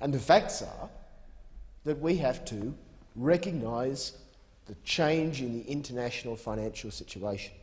And the facts are that we have to recognise the change in the international financial situation.